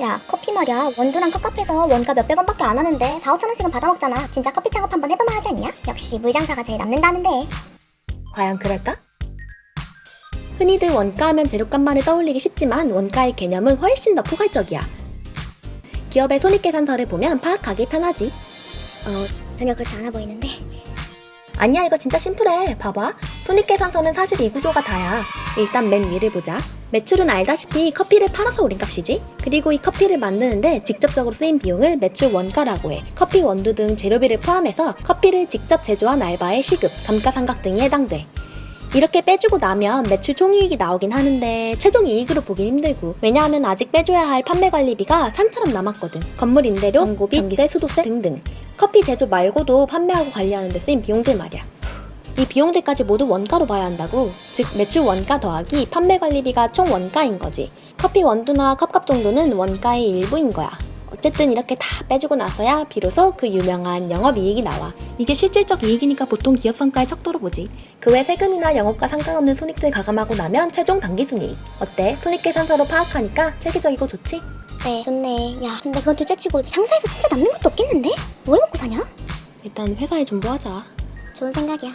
야 커피 말이야 원두랑 컵카페에서 원가 몇백 원밖에 안 하는데 4, 5천 원씩은 받아먹잖아 진짜 커피 창업 한번 해볼만 하지 않냐? 역시 물장사가 제일 남는다는데 과연 그럴까? 흔히들 원가하면 재료값만을 떠올리기 쉽지만 원가의 개념은 훨씬 더 포괄적이야. 기업의 손익계산서를 보면 파악하기 편하지. 어 전혀 그렇지 않아 보이는데 아니야 이거 진짜 심플해. 봐봐. 손익계산서는 사실 이 구조가 다야. 일단 맨 위를 보자. 매출은 알다시피 커피를 팔아서 올린 값이지. 그리고 이 커피를 만드는데 직접적으로 쓰인 비용을 매출 원가라고 해. 커피 원두 등 재료비를 포함해서 커피를 직접 제조한 알바의 시급, 감가상각 등이 해당돼. 이렇게 빼주고 나면 매출 총이익이 나오긴 하는데 최종 이익으로 보긴 힘들고 왜냐하면 아직 빼줘야 할 판매 관리비가 산처럼 남았거든 건물 임대료, 광고비, 전기세, 수도세 등등 커피 제조 말고도 판매하고 관리하는 데 쓰인 비용들 말이야. 이 비용들까지 모두 원가로 봐야 한다고. 즉 매출 원가 더하기 판매 관리비가 총 원가인 거지. 커피 원두나 컵값 정도는 원가의 일부인 거야. 어쨌든 이렇게 다 빼주고 나서야 비로소 그 유명한 영업이익이 나와. 이게 실질적 이익이니까 보통 기업 성과의 척도로 보지. 그 외 세금이나 영업과 상관없는 손익들 가감하고 나면 최종 당기순이익. 어때? 손익계산서로 파악하니까 체계적이고 좋지? 네 좋네 야 근데 그건 둘째치고 장사해서 진짜 남는 것도 없겠는데? 뭘 먹고 사냐? 일단 회사에 좀 모아자 좋은 생각이야